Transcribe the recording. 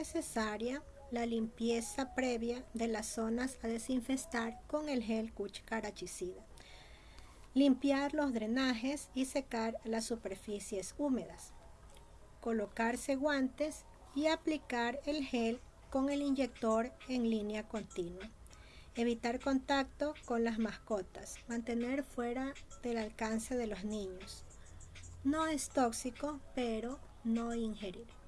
necesaria la limpieza previa de las zonas a desinfestar con el gel cucarachicida. Limpiar los drenajes y secar las superficies húmedas. Colocarse guantes y aplicar el gel con el inyector en línea continua. Evitar contacto con las mascotas. Mantener fuera del alcance de los niños. No es tóxico, pero no ingerir.